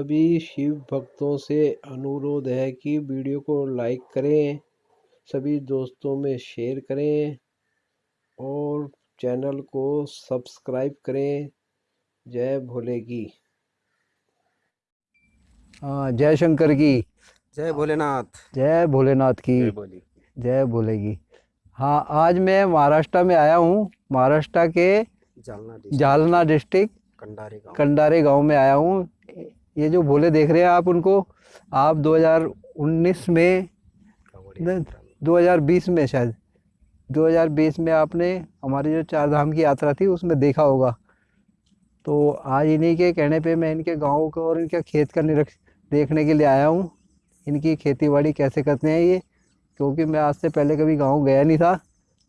सभी शिव भक्तों से अनुरोध है कि वीडियो को लाइक करें सभी दोस्तों में शेयर करें और चैनल को सब्सक्राइब करें। जय भोले की हाँ जय शंकर की। जय भोलेनाथ। जय भोलेनाथ की। जय भोले की हाँ आज मैं महाराष्ट्र में आया हूँ। महाराष्ट्र के जालना जालना डिस्ट्रिक्ट। कंडारे गाँव में आया हूँ। ये जो भोले देख रहे हैं आप उनको आप 2019 में कांवड़ी नहीं, यात्रा में। 2020 में शायद 2020 में आपने हमारी जो चार धाम की यात्रा थी उसमें देखा होगा। तो आज इन्हीं के कहने पे मैं इनके गाँव को और इनके खेत का निरीक्षण देखने के लिए आया हूँ। इनकी खेती बाड़ी कैसे करते हैं ये? क्योंकि मैं आज से पहले कभी गाँव गया नहीं था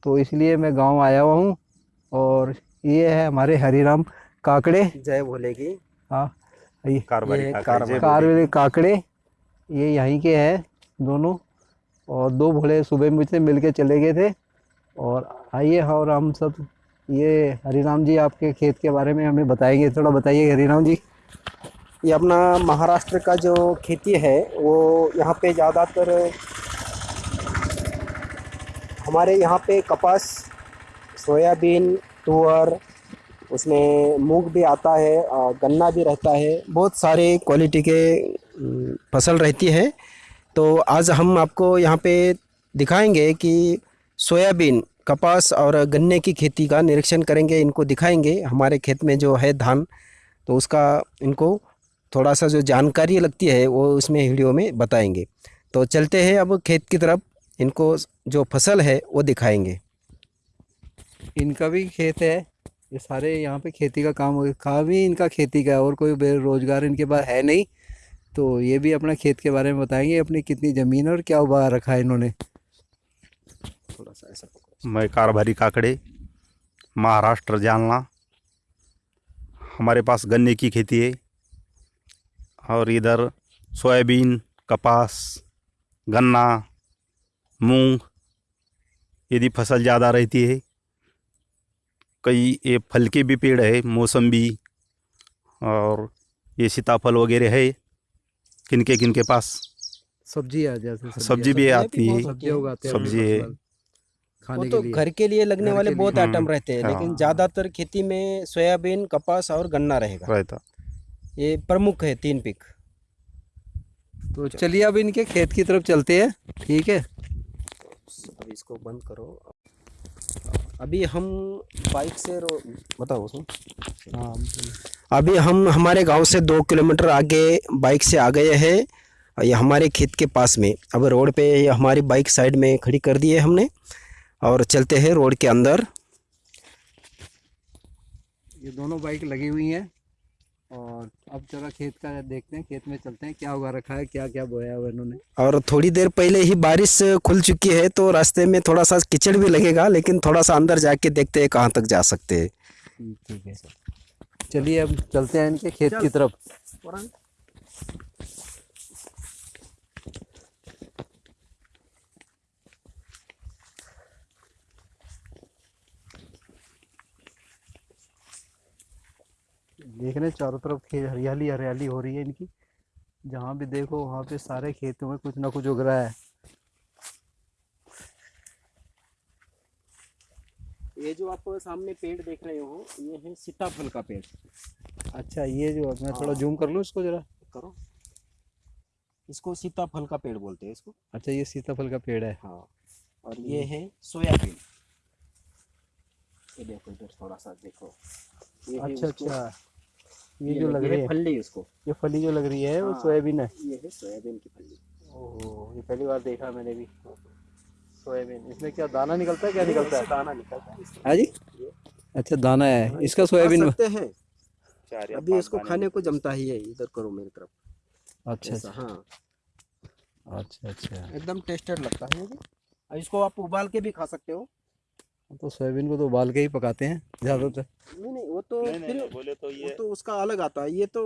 तो इसलिए मैं गाँव आया हुआ हूँ। और ये है हमारे हरिराम काकड़े। जय भोले की। हाँ। ये कारबारी काकड़े, कारबारी। जय कार भोले। वाले काकड़े ये यहीं के हैं दोनों और दो भोले सुबह मुझसे मिल के चले गए थे और आइए और हम सब ये हरिराम जी आपके खेत के बारे में हमें बताएँगे थोड़ा बताइए हरिराम जी ये अपना महाराष्ट्र का जो खेती है वो यहाँ पे ज़्यादातर हमारे यहाँ पे कपास सोयाबीन तुअर उसमें मूंग भी आता है गन्ना भी रहता है, बहुत सारे क्वालिटी के फ़सल रहती है। तो आज हम आपको यहाँ पे दिखाएँगे कि सोयाबीन, कपास और गन्ने की खेती का निरीक्षण करेंगे, इनको दिखाएँगे। हमारे खेत में जो है धान तो उसका इनको थोड़ा सा जो जानकारी लगती है, वो उसमें वीडियो में बताएँगे। तो चलते हैं अब खेत की तरफ़, इनको जो फ़सल है, वो दिखाएँगे। इनका भी खेत है। ये सारे यहाँ पे खेती का काम काम ही इनका खेती का है और कोई बेरोजगार इनके पास है नहीं तो ये भी अपना खेत के बारे में बताएँगे, अपनी कितनी ज़मीन और क्या उगा रखा है इन्होंने। थोड़ा सा ऐसा मैं कारभारी काकड़े, महाराष्ट्र जालना। हमारे पास गन्ने की खेती है और इधर सोयाबीन, कपास, गन्ना, मूंग, यदि फ़सल ज़्यादा रहती है कई ये फल के भी पेड़ है मौसम्बी और ये सीताफल वगैरह है किनके किनके पास? सब्ज़ी आ जैसे सब्ज़ी भी आती है। हैं सब्ज़ी है। खाने तो घर के लिए लगने वाले बहुत आइटम रहते हैं हाँ। लेकिन ज़्यादातर खेती में सोयाबीन कपास और गन्ना रहेगा। रहता। ये प्रमुख है तीन पिक। तो चलिए अब इनके खेत की तरफ़ चलते हैं ठीक है? अब इसको बंद करो। अभी हम बाइक से रो बताओ सुन हाँ अभी हम हमारे गाँव से दो किलोमीटर आगे बाइक से आ गए हैं ये हमारे खेत के पास में। अब रोड पे ये हमारी बाइक साइड में खड़ी कर दी है हमने और चलते हैं रोड के अंदर। ये दोनों बाइक लगी हुई हैं। और अब जरा खेत का देखते हैं खेत में चलते हैं क्या उगा रखा है क्या क्या बोया हुआ इन्होंने। और थोड़ी देर पहले ही बारिश खुल चुकी है तो रास्ते में थोड़ा सा किचड़ भी लगेगा लेकिन थोड़ा सा अंदर जाके देखते हैं कहाँ तक जा सकते हैं। ठीक ठीक है। चलिए अब चलते हैं इनके खेत की तरफ़। देख रहे हैं चारों तरफ़ खे- हरियाली हरियाली हो रही है इनकी। जहाँ भी देखो वहाँ पे सारे खेतों में कुछ ना कुछ उग रहा है। ये जो आप सामने पेड़ देख रहे हो ये है सीताफल का पेड़। अच्छा ये जो मैं थोड़ा हाँ। जूम कर लूँ इसको जरा? करो। इसको सीताफल का पेड़ बोलते हैं इसको। अच्छा ये सीताफल का पेड़ है। हाँ और ये है। सोयाबीन। ये देखो इधर थोड़ा सा देखो। ये अच्छा अच्छा। ये ये जो लग रही है। फली उसको। ये फली जो लग रही है वो हाँ। सोयाबीन है। ये है सोयाबीन की फली। ओहो ये पहली बार देखा मैंने भी। सोयाबीन। इसमें क्या दाना निकलता है क्या निकलता है? दाना निकलता है। इससे। जी। अच्छा दाना है। इसका सोयाबीन खा सकते हैं। अभी इसको खाने को जमता ही है इधर करो मेरी तरफ़। अच्छा ऐसा अच्छा हाँ। अच्छा। अच्छा एकदम टेस्टेड लगता है ये इसको आप उबाल के भी खा सकते हो। तो सोयाबीन को तो उबाल के ही पकाते हैं ज़्यादातर। नहीं नहीं वो तो नहीं, नहीं, फिर नहीं, बोले तो वो ये तो उसका अलग आता है ये तो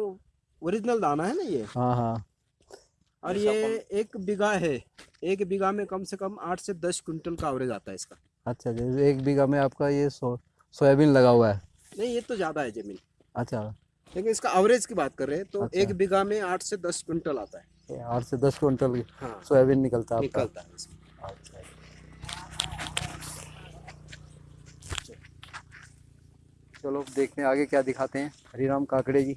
ओरिजिनल दाना है ना ये? हाँ हाँ। और ये एक बीघा है एक बीघा में कम से कम आठ से दस क्विंटल का एवरेज आता है इसका। अच्छा जैसे एक बीघा में आपका ये सो सोयाबीन लगा हुआ है? नहीं ये तो ज़्यादा है ज़मीन। अच्छा। लेकिन इसका एवरेज की बात कर रहे हैं तो अच्छा। एक बीघा में आठ से दस क्विंटल आता है। आठ से दस क्विंटल हाँ। सोयाबीन निकलता है निकलता है अच्छा। चलो देखते हैं आगे क्या दिखाते हैं। हरिराम काकड़े जी।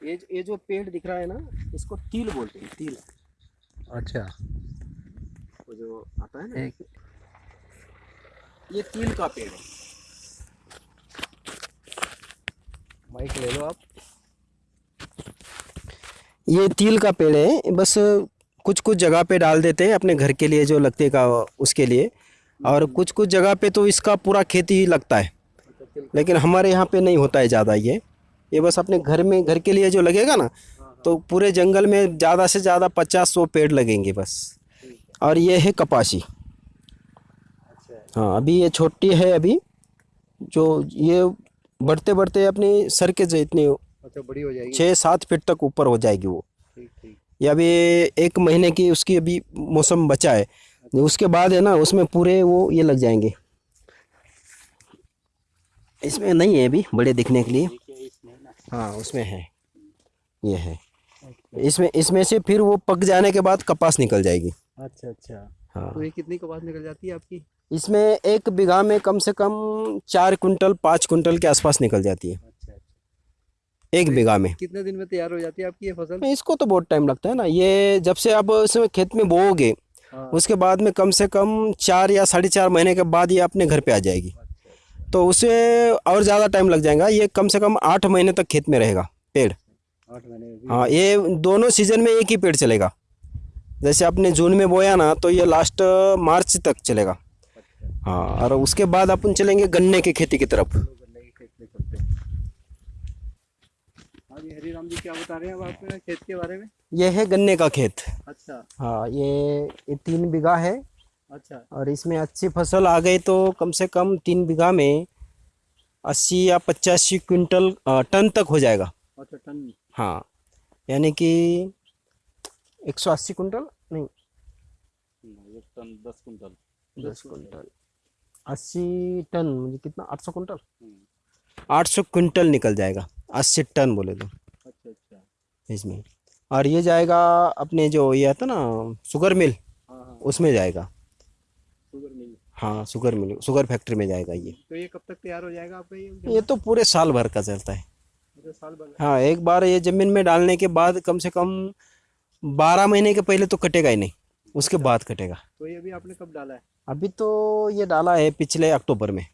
ये ये जो पेड़ दिख रहा है ना इसको तिल बोलते हैं तिल। अच्छा। जो आता है ना। एक ये तिल का पेड़ है। माइक ले लो आप। ये तिल का पेड़ है बस कुछ कुछ जगह पे डाल देते हैं अपने घर के लिए जो लगते का उसके लिए। और कुछ कुछ जगह पे तो इसका पूरा खेती ही लगता है। लेकिन हमारे यहाँ पे नहीं होता है ज़्यादा ये। ये बस अपने घर में घर के लिए जो लगेगा ना तो पूरे जंगल में ज़्यादा से ज़्यादा पचास सौ पेड़ लगेंगे बस। और ये है कपासी। अच्छा। हाँ अभी ये छोटी है अभी जो ये बढ़ते बढ़ते अपनी सर के जितनी अच्छा बड़ी हो जाएगी। छः सात फीट तक ऊपर हो जाएगी वो। ठीक ठीक। ये अभी एक महीने की उसकी अभी मौसम बचा है। अच्छा। उसके बाद है ना उसमें पूरे वो ये लग जाएँगे। इसमें नहीं है अभी बड़े दिखने के लिए। हाँ उसमें है। ये है। इसमें इसमें से फिर वो पक जाने के बाद कपास निकल जाएगी। अच्छा अच्छा। हाँ। तो ये कितनी कपास निकल जाती है आपकी? इसमें एक बीघा में कम से कम चार कुंटल पाँच कुंटल के आसपास निकल जाती है। अच्छा अच्छा। एक बीघा में। कितने दिन में तैयार हो जाती है आपकी ये फ़सल? इसको तो बहुत टाइम लगता है ना। ये जब से आप इसमें खेत में बोओगे हाँ। उसके बाद में कम से कम चार या साढ़े चार महीने के बाद ये अपने घर पे आ जाएगी। तो उसे और ज़्यादा टाइम लग जाएगा। ये कम से कम आठ महीने तक खेत में रहेगा पेड़। आठ महीने हाँ ये दोनों सीज़न में एक ही पेड़ चलेगा। जैसे आपने जून में बोया ना तो ये लास्ट मार्च तक चलेगा। हाँ और उसके बाद अपन चलेंगे गन्ने की खेती की तरफ़। हरिराम जी क्या बता रहे हैं आप खेत के बारे में? ये है गन्ने का खेत। अच्छा। हाँ ये ये तीन बीघा है। अच्छा। और इसमें अच्छी फ़सल आ गई तो कम से कम तीन बीघा में अस्सी या पचासी क्विंटल टन तक हो जाएगा। अच्छा टन। हाँ यानी कि एक सौ अस्सी कुंटल नहीं। एक टन दस कुंटल दस कुंटल अस्सी टन मुझे कितना? आठ सौ कुंटल आठ सौ क्विंटल निकल जाएगा। अस्सी टन बोले तो। अच्छा अच्छा। इसमें। और ये जाएगा अपने जो ये आता ना शुगर मिल हाँ हाँ। उसमें जाएगा। शुगर मिल हाँ शुगर मिल शुगर फैक्ट्री में जाएगा ये। तो ये कब तक तैयार हो जाएगा आपका ये ये तो पूरे साल भर का चलता है। साल भर हाँ एक बार ये ज़मीन में डालने के बाद कम से कम बारह महीने के पहले तो कटेगा ही नहीं उसके बाद कटेगा। तो ये अभी आपने कब डाला है? अभी तो ये डाला है पिछले अक्टूबर में।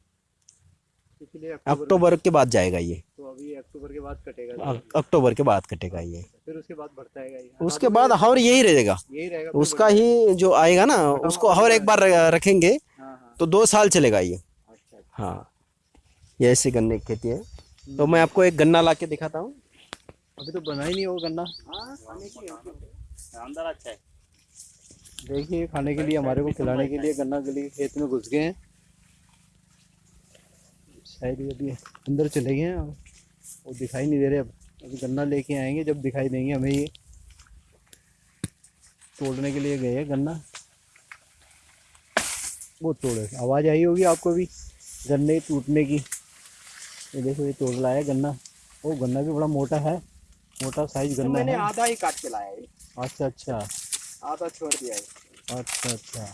पिछले अक्टूबर के बाद जाएगा ये। तो अभी अक्टूबर के बाद कटेगा अक्टूबर के बाद कटेगा ये। फिर उसके बाद बढ़ता है ये? उसके बाद और यही रहेगा। यही रहेगा उसका ही। जो आएगा ना उसको और एक बार रखेंगे हाँ हाँ। तो दो साल चलेगा ये। अच्छा अच्छा। हाँ। ये ऐसी गन्ने की खेती है। तो मैं आपको एक गन्ना ला के दिखाता हूँ। अभी तो बना ही नहीं होगा गन्ना। अंदर अच्छा है। देखिए खाने के लिए हमारे को खिलाने के लिए गन्ना के लिए खेत में घुस गए हैं। शायद ये अभी अंदर चले गए हैं और वो दिखाई नहीं दे रहे अब। अभी गन्ना लेके आएँगे जब दिखाई देंगे हमें ये। तोड़ने के लिए गए हैं गन्ना। वो तोड़े। आवाज़ आई होगी आपको भी गन्ने टूटने की। ये देखो ये तोड़ लाया गन्ना। वो गन्ना भी बड़ा मोटा है। मोटा साइज़ गन्ना मैंने आधा ही काट के लाया है। अच्छा अच्छा। आधा छोड़ दिया है। अच्छा अच्छा।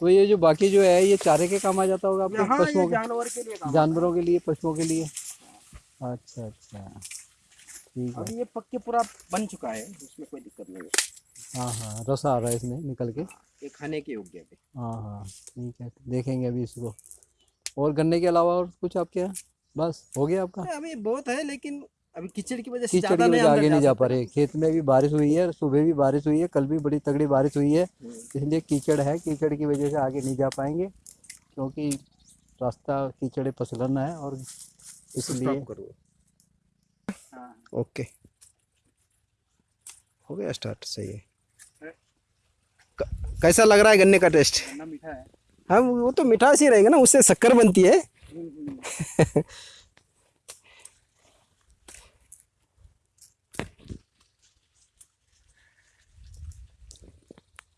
तो ये जो बाकी जो है ये चारे के काम आ जाता होगा आपके? हाँ पशुओं के जानवर के लिए जानवरों के लिए पशुओं के लिए? अच्छा अच्छा। ठीक है। अभी ये पक्के पूरा बन चुका है उसमें कोई दिक्कत नहीं है। हाँ हाँ रस आ रहा है इसमें निकल के। ये खाने के योग्य है हाँ हाँ ठीक है देखेंगे अभी इसको। और गन्ने के अलावा और कुछ आपके यहाँ? बस हो गया आपका? अभी बहुत है लेकिन अभी कीचड़ की वजह से कीचड़ ज़्यादा की वजह आगे नहीं जा पा रहे खेत में भी बारिश हुई है सुबह भी बारिश हुई है कल भी बड़ी तगड़ी बारिश हुई है हम्म। इसलिए कीचड़ है। कीचड़ की वजह से आगे नहीं जा पाएँगे क्योंकि रास्ता कीचड़ पसलन है और इसलिए हाँ। ओके। हो गया स्टार्ट सही है। कैसा लग रहा है गन्ने का टेस्ट मीठा है। हाँ वो तो मिठास ही रहेगा ना उससे शक्कर बनती है।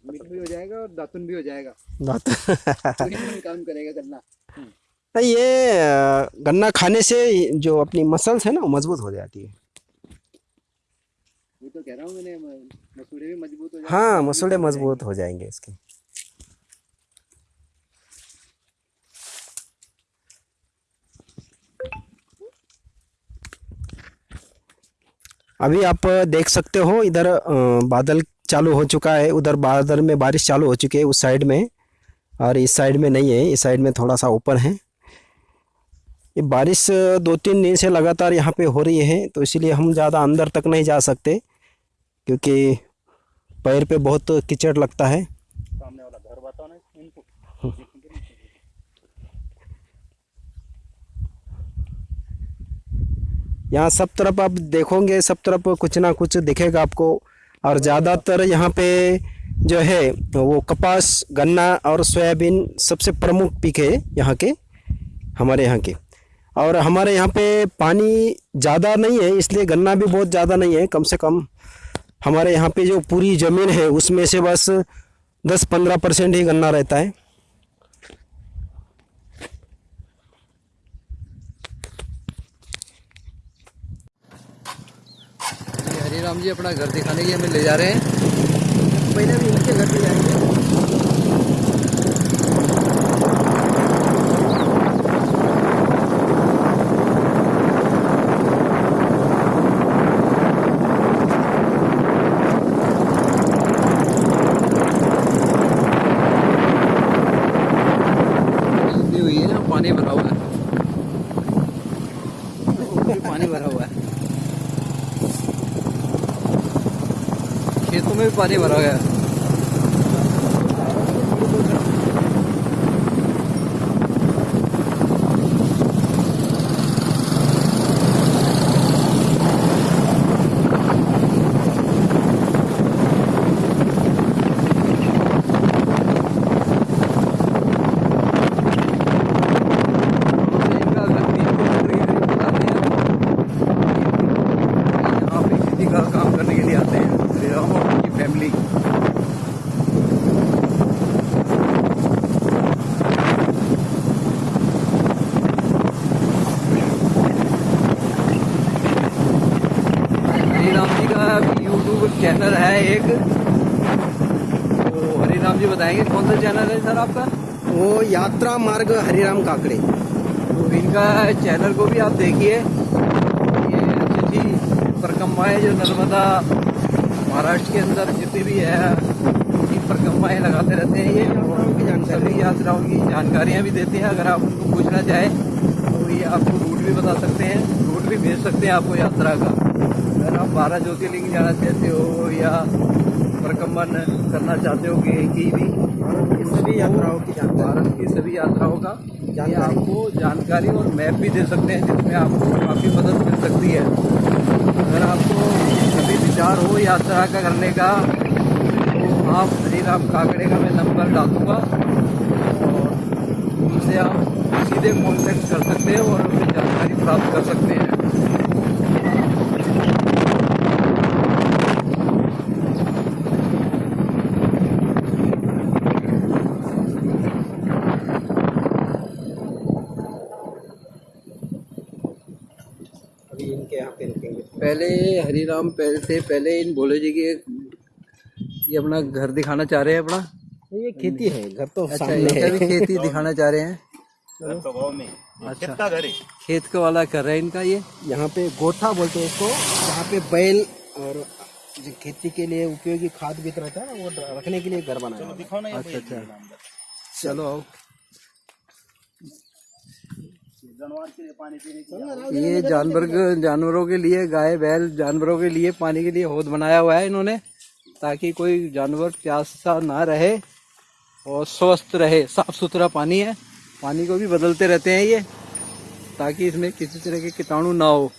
मीठा भी हो जाएगा और दातुन भी हो जाएगा। बात कोई काम करेगा गन्ना। नहीं ये गन्ना खाने से जो अपनी मसल्स है ना वो मज़बूत हो जाती है। वो तो कह रहा हूँ मैंने मसूड़े भी मज़बूत हो हाँ मसूड़े मज़बूत हो जाएँगे इसके। अभी आप देख सकते हो इधर बादल चालू हो चुका है। उधर बादल में बारिश चालू हो चुकी है उस साइड में और इस साइड में नहीं है इस साइड में थोड़ा सा ऊपर है। ये बारिश दो तीन दिन से लगातार यहाँ पे हो रही है तो इसीलिए हम ज़्यादा अंदर तक नहीं जा सकते क्योंकि पैर पे बहुत कीचड़ लगता है। सामने वाला घर बताओ ना इनको। यहाँ सब तरफ़ आप देखोगे, सब तरफ़ कुछ ना कुछ दिखेगा आपको। और ज़्यादातर यहाँ पे जो है, वो कपास, गन्ना और सोयाबीन सबसे प्रमुख पीक है यहाँ के, हमारे यहाँ के। और हमारे यहाँ पे पानी ज़्यादा नहीं है, इसलिए गन्ना भी बहुत ज़्यादा नहीं है, कम से कम हमारे यहाँ पे जो पूरी ज़मीन है, उसमें से बस दस पंद्रह परसेंट ही गन्ना रहता है। राम जी अपना घर दिखाने के हमें ले जा रहे हैं। पहले भी इनके घर पे जाएँगे। हुई है पानी भरा हुआ है। पानी भरा हुआ है। खेतों में भी पानी भरा गया। है इनका घर तीन किलोमीटर के करीब बताते हैं यहाँ पे खेती का काम करने के लिए आते हैं श्री राम और उनकी फैमिली हरी राम जी का यूट्यूब चैनल है एक। तो हरी राम जी बताएँगे कौन सा चैनल है सर आपका? वो यात्रा मार्ग हरिराम काकड़े। तो इनका चैनल को भी आप देखिए। ये अच्छी अच्छी परिक्रमाएँ जो नर्मदा महाराष्ट्र के अंदर जितनी भी है उनकी परिक्रमाएँ लगाते रहते हैं। ये सभी यात्राओं की जानकारियाँ भी देते हैं अगर आप उनको पूछना चाहें तो ये आपको रूट भी बता सकते हैं। रूट भी भेज सकते हैं आपको यात्रा का। अगर आप बारह ज्योतिर्लिंग जाना चाहते हो या परिक्रमण करना चाहते हो कि की भी? सभी यात्राओं की भारत की सभी यात्राओं का? ये। आपको जानकारी और मैप भी दे सकते हैं जिसमें आपको काफ़ी मदद मिल सकती है। अगर आपको कभी विचार हो यात्रा का करने का तो आप हरीराम काकड़े का मैं नंबर डाल दूँगा और उनसे आप सीधे कांटेक्ट कर सकते हैं और उनसे जानकारी प्राप्त कर सकते हैं अभी इनके यहाँ पे रुकेंगे पहले हरीराम पहले से पहले इन भोले जी की ये अपना घर दिखाना चाह रहे हैं अपना। ये खेती है घर तो अच्छा सामने इनका भी है। खेती दिखाना चाह रहे हैं। घर तो गाँव में अच्छा। खेत का है। खेत का वाला कर रहे हैं इनका ये? यहाँ पे गोठा बोलते हैं इसको यहाँ पे बैल और जो खेती के लिए उपयोगी खाद भी रहता है ना वो रखने के लिए घर बनाया हुआ। दिखाओ ना अच्छा अच्छा। चलो आओ। जानवर के लिए पानी पीने की ये जानवर जानवरों के लिए गाय बैल जानवरों के लिए पानी के लिए हौद बनाया हुआ है इन्होंने ताकि कोई जानवर प्यासा ना रहे और स्वस्थ रहे। साफ़ सुथरा पानी है। पानी को भी बदलते रहते हैं ये ताकि इसमें किसी तरह के कीटाणु ना हो।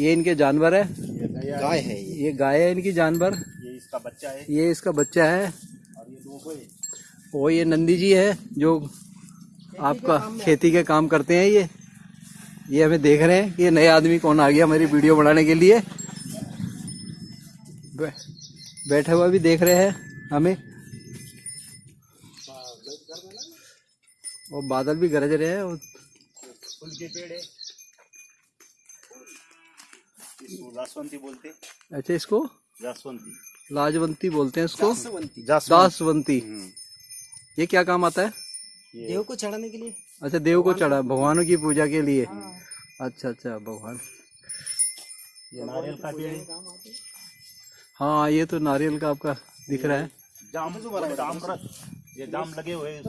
ये इनके जानवर है। गाय है ये। ये गाय है इनकी जानवर। ये इसका बच्चा है। ये इसका बच्चा है। और ये दो है। वो ये नंदी जी है जो आपका खेती के काम करते हैं ये। ये हमें देख रहे हैं कि ये नए आदमी कौन आ गया हमारी वीडियो बनाने के लिए। बै, बैठे हुए भी देख रहे हैं हमें। और बादल भी गरज रहे हैं और फूल के पेड़ है इसको जासवंती बोलते। अच्छा इसको? जासवंती। लाजवंती बोलते हैं इसको? जासवंती। दासवंती। हम्म, ये क्या काम आता है? देव को चढ़ाने के लिए। अच्छा देव को चढ़ा भगवानों की पूजा के लिए? अच्छा अच्छा भगवान। ये नारियल का पेड़ हाँ ये तो नारियल का आपका दिख रहा है। जाम जाम ये जाम लगे हुए हैं।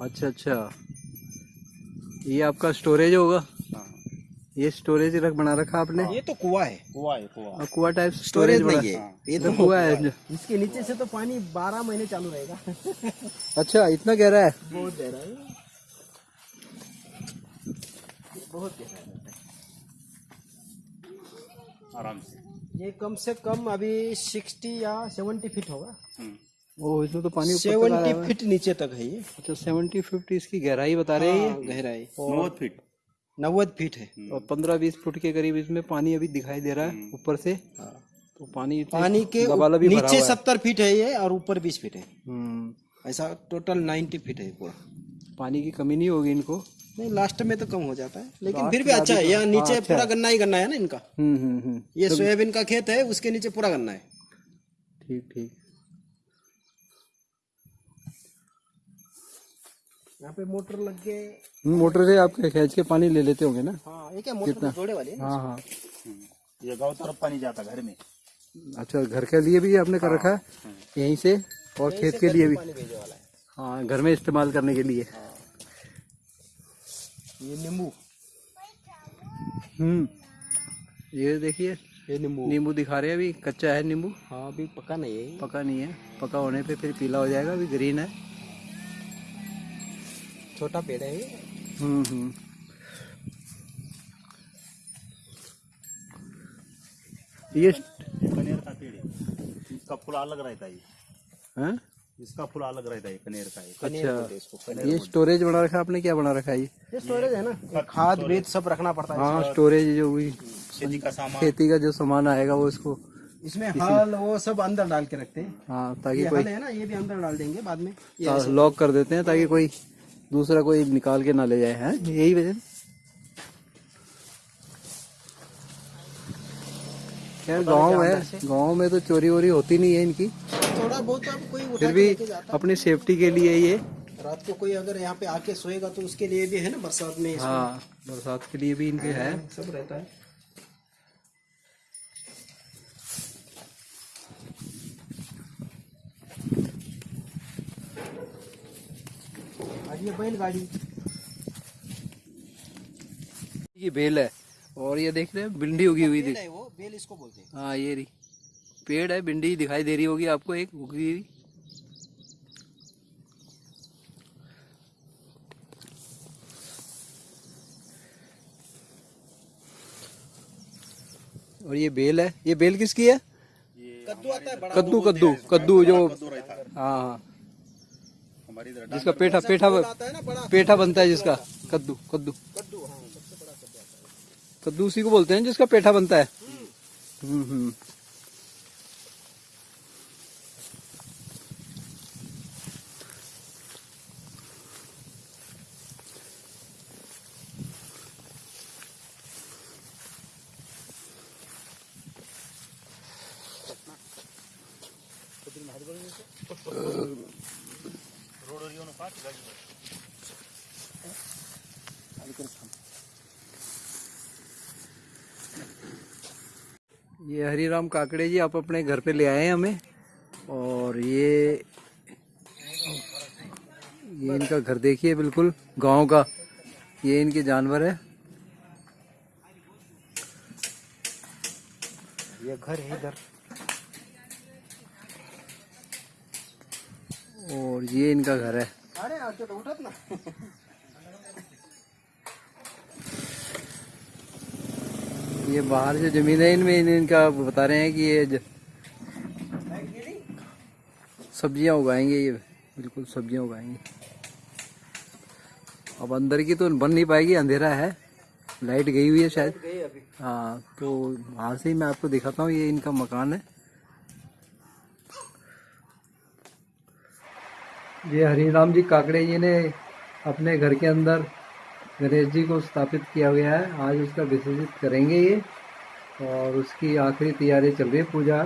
अच्छा अच्छा। ये आपका स्टोरेज होगा? हाँ, ये स्टोरेज रख बना रखा आपने? ये तो कुआ है। कुआ है कुआ। कुआ टाइप स्टोरेज नहीं है। ये तो तो कुआ है। इसके नीचे से तो पानी बारह महीने चालू रहेगा। अच्छा इतना गहरा है? बहुत गहरा है। बहुत गहरा है। आराम से। ये कम से कम अभी सिक्सटी या सेवेंटी फीट होगा। हम्म, ओ इसमें तो पानी ऊपर तक आ रहा सेवेंटी फीट नीचे तक है ये। अच्छा सेवेंटी फिफ्टी इसकी गहराई बता रहे हैं हाँ, गहराई। नौ फीट। नब्बे फीट है। और पंद्रह बीस फुट के करीब इसमें पानी अभी दिखाई दे रहा है ऊपर से। तो पानी पानी के भी नीचे सत्तर फीट है ये और ऊपर बीस फीट है। हम्म। ऐसा टोटल नाइन्टी फीट है पूरा। पानी की कमी नहीं होगी इनको? नहीं लास्ट में तो कम हो जाता है। लेकिन फिर भी अच्छा है यहाँ नीचे पूरा गन्ना ही गन्ना है ना इनका? हम्म हम्म हम्म। ये सोयाबीन का खेत है उसके नीचे पूरा गन्ना है। ठीक ठीक। यहाँ पे मोटर लग हम्म, मोटर से आप खींच के पानी ले लेते होंगे ना? हाँ ये क्या मोटर जोड़े वाली है हाँ हाँ। ये गाँव तरफ़ पानी जाता घर में। अच्छा घर के लिए भी आपने कर रखा है? यहीं से और खेत के लिए भी? है। हाँ घर में इस्तेमाल करने के लिए। ये नींबू। हम्म। ये देखिए ये नींबू। नींबू दिखा रहे हैं अभी कच्चा है नींबू। हाँ अभी पका नहीं है पका नहीं है। पका होने पे फिर पीला हो जाएगा अभी ग्रीन है। छोटा पेड़ है ये। हम्म हम्म। ये कनेर का पेड़ है। इसका फूल अलग रहता है ये। हैं? इसका फूल अलग रहता है कनेर का है। बोलते हैं इसको ये स्टोरेज बना रखा है आपने? क्या बना रखा है ये? ये स्टोरेज है ना? खाद बीज सब रखना पड़ता है हाँ स्टोरेज जो भी खेती का सामान। खेती का जो सामान आएगा वो इसको इसमें हल वो सब अंदर डाल के रखते हैं। हाँ ताकि ये कोई हल है ना ये भी अंदर डाल देंगे बाद में। ये लॉक कर देते हैं ताकि कोई दूसरा कोई निकाल के ना ले जाए हैं? यही वजह खैर गाँव है गाँव में तो चोरी वोरी होती नहीं है इनकी। थोड़ा बहुत अब कोई उठा फिर भी अपनी सेफ्टी के लिए ये। रात को कोई अगर यहाँ पे आके सोएगा तो उसके लिए भी है ना बरसात में हाँ बरसात के लिए भी इनके है। सब रहता है। ये बैलगाड़ी। ये बेल है और ये देख रहे हैं भिंडी उगी हुई थी है वो बेल इसको बोलते हैं। हाँ ये रही। पेड़ है भिंडी दिखाई दे रही होगी आपको एक उगी हुई। और ये बेल है ये बेल किसकी है? कद्दू आता है बड़ा कद्दू कद्दू कद्दू जो है हाँ। जिसका पेठा पेठा पेठा बनता है जिसका कद्दू कद्दू। कद्दू हाँ सबसे बड़ा कद्दू कद्दू उसी को बोलते हैं जिसका पेठा बनता है। हम्म हम्म। ये हरीराम काकड़े जी आप अपने घर पे ले आए हैं हमें? और ये ये इनका घर देखिए बिल्कुल गाँव का। ये इनके जानवर है। ये घर है इधर। और ये इनका घर है। अरे तो उठत ना। ये बाहर जो ज़मीन है इनमें इन- इनका बता रहे हैं कि ये सब्ज़ियाँ उगाएँगे ये बिल्कुल सब्ज़ियाँ उगाएँगे। अब अंदर की तो बन नहीं पाएगी अंधेरा है। लाइट गई हुई है शायद। हाँ तो वहाँ से ही मैं आपको दिखाता हूँ ये इनका मकान है। ये हरिराम जी काकड़े जी ने अपने घर के अंदर गणेश जी को स्थापित किया गया है। आज उसका विसर्जित करेंगे ये और उसकी आखिरी तैयारी चल रही है, पूजा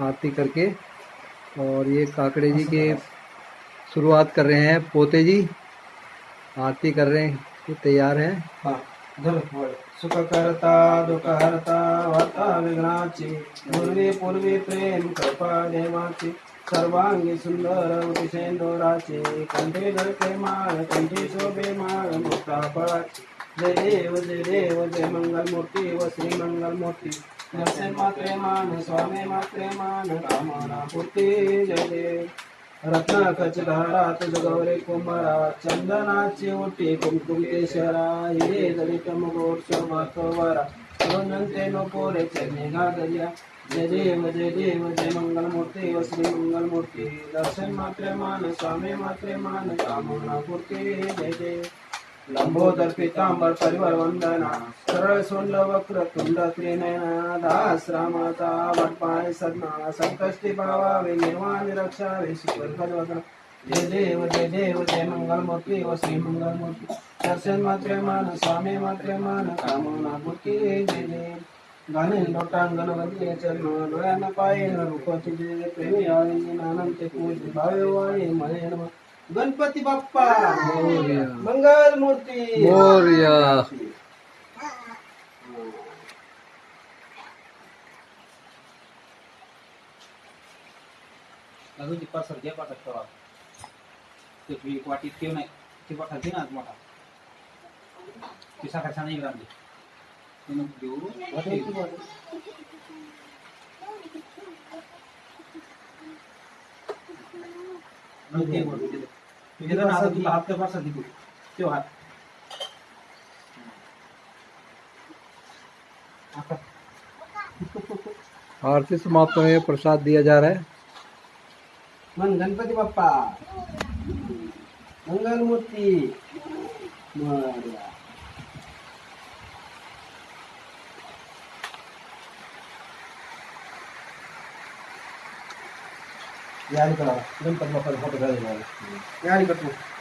आरती करके। और ये काकड़े जी के शुरुआत कर रहे हैं, पोते जी आरती कर रहे हैं तैयार हैं। सुख करता दुख हरता वार्ता विघ्नाची पूर्वी पूर्वी प्रेम, कृपा देवाची सर्वांगी सुंदर उतिशेंदोराचे कंठे धरके माळ कंठी शोभे माळ मुक्ता फळाची जय देव जय देव, जय मंगल मूर्ती व श्री मंगल मूर्ती दर्शन मात्रे मान, स्वामी मात्रे मान कामना पूर्ती, जय देव। रत्न कचधारा तुझ गौरे कुंभारा, चंदनाची ओटी कुमकुम केशरा हिरे दलित मुगोर शोभात वारा गुणंते नो पोरे चरणे घागरिया जय देव जय देव जय मंगल मूर्ती व श्री मंगल मूर्ती दर्शन मात्र मान स्वामी मात्र मान कामना पूर्ती जय। देव लंबोदर, पीतांबर, परिवार वंदना, सरळ सोंड वक्र, तुंड, त्रिनयना, दास रामाचा वटपाय सदना संकष्टी पावावे निर्वाण रक्षावे सुपर वदना जय देव जय देव, जय मंगल मूर्ती व श्री मंगल मूर्ती दर्शन मात्र मान स्वामी मात्र मान कामना मूर्ती जय। देव गाणे लोटांग गणपती म्हणजे डोळ्यांना पाय रूप तुझे प्रेमी आनंदचे तुझे भावे वाळे म्हणे गणपती बाप्पा मंगल मूर्ती। अजून ती पासर घे पाठक करा ते वाटीत ठेव नाही. ती पाठक दे ना मोठा. ती साखर छान रामली आरती समाप्त हो रही प्रसाद दिया जा रहा है। मन गणपति बापा मंगल मूर्ति मारिया मोरया. यारी करा गणपती बाप्पाचा फ़ोटो घालायला यारी करतो Mau